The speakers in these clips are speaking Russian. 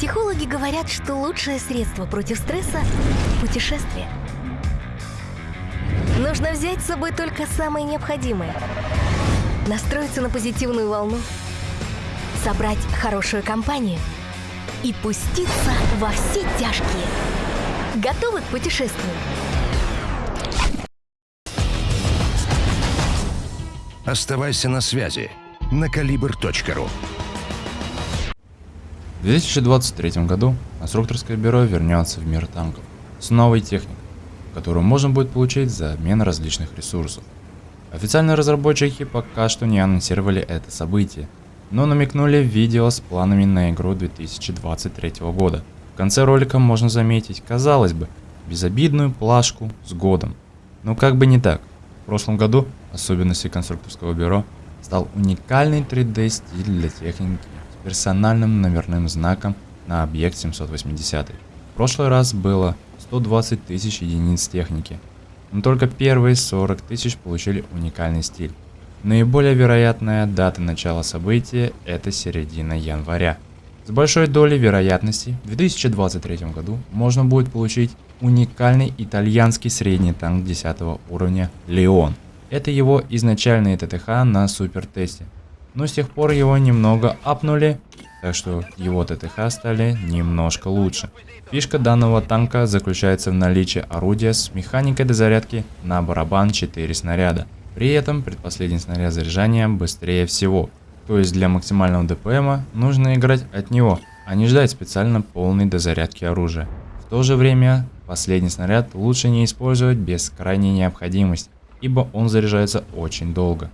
Психологи говорят, что лучшее средство против стресса – путешествие. Нужно взять с собой только самое необходимое. Настроиться на позитивную волну, собрать хорошую компанию и пуститься во все тяжкие. Готовы к путешествию? Оставайся на связи на калибр.ру В 2023 году конструкторское бюро вернется в мир танков с новой техникой, которую можно будет получить за обмен различных ресурсов. Официальные разработчики пока что не анонсировали это событие, но намекнули в видео с планами на игру 2023 года. В конце ролика можно заметить, казалось бы, безобидную плашку с годом. Но как бы не так. В прошлом году особенностью конструкторского бюро стал уникальный 3D стиль для техники персональным номерным знаком на объект 780. В прошлый раз было 120 тысяч единиц техники, но только первые 40 тысяч получили уникальный стиль. Наиболее вероятная дата начала события – это середина января. С большой долей вероятности в 2023 году можно будет получить уникальный итальянский средний танк 10 уровня «Леон». Это его изначальный ТТХ на супер тесте, но с тех пор его немного апнули, так что его ТТХ стали немножко лучше. Фишка данного танка заключается в наличии орудия с механикой дозарядки на барабан 4 снаряда – при этом предпоследний снаряд заряжания быстрее всего, то есть для максимального ДПМа нужно играть от него, а не ждать специально полной дозарядки оружия. В то же время последний снаряд лучше не использовать без крайней необходимости, ибо он заряжается очень долго.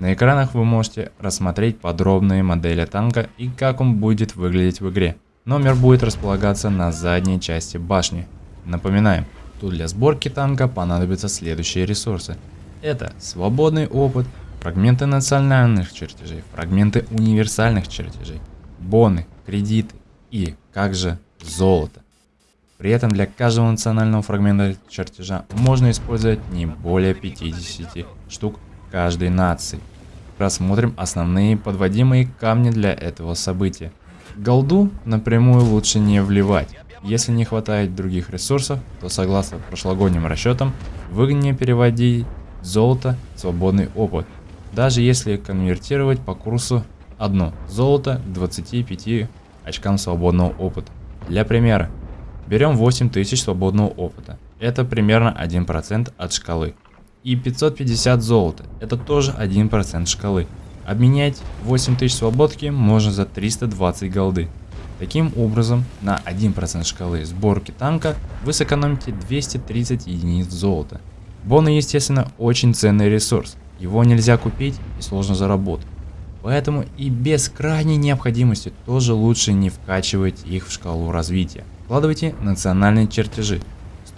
На экранах вы можете рассмотреть подробные модели танка и как он будет выглядеть в игре. Номер будет располагаться на задней части башни. Напоминаем, тут для сборки танка понадобятся следующие ресурсы. Это свободный опыт, фрагменты национальных чертежей, фрагменты универсальных чертежей, боны, кредиты и, как же, золото. При этом для каждого национального фрагмента чертежа можно использовать не более 50 штук каждой нации. Рассмотрим основные подводимые камни для этого события. Голду напрямую лучше не вливать. Если не хватает других ресурсов, то согласно прошлогодним расчетам, выгоднее переводить золото, свободный опыт. Даже если конвертировать по курсу одно золото к 25 очкам свободного опыта. Для примера, берем 8000 свободного опыта, это примерно 1% от шкалы. И 550 золота, это тоже 1% шкалы. Обменять 8000 свободки можно за 320 голды. Таким образом, на 1% шкалы сборки танка вы сэкономите 230 единиц золота. Боны, естественно, очень ценный ресурс. Его нельзя купить и сложно заработать. Поэтому и без крайней необходимости тоже лучше не вкачивать их в шкалу развития. Вкладывайте национальные чертежи.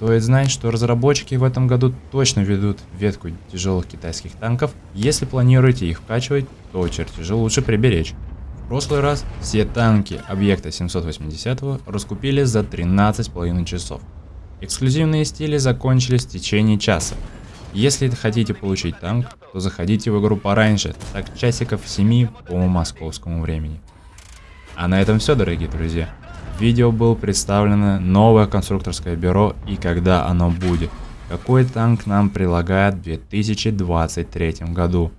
Стоит знать, что разработчики в этом году точно ведут ветку тяжелых китайских танков. Если планируете их вкачивать, то чертежи лучше приберечь. В прошлый раз все танки объекта 780 раскупили за 13,5 часов. Эксклюзивные стили закончились в течение часа. Если хотите получить танк, то заходите в игру пораньше, так часиков 7 по московскому времени. А на этом все, дорогие друзья. Видео было представлено новое конструкторское бюро и когда оно будет. Какой танк нам прилагает в 2023 году.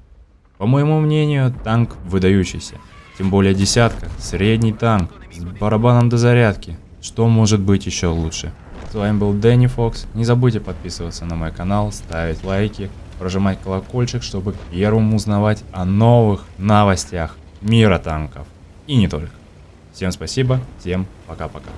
По моему мнению, танк выдающийся. Тем более десятка, средний танк, с барабаном до зарядки. Что может быть еще лучше? С вами был Дэнни Фокс. Не забудьте подписываться на мой канал, ставить лайки, прожимать колокольчик, чтобы первым узнавать о новых новостях мира танков. И не только. Всем спасибо, всем пока-пока.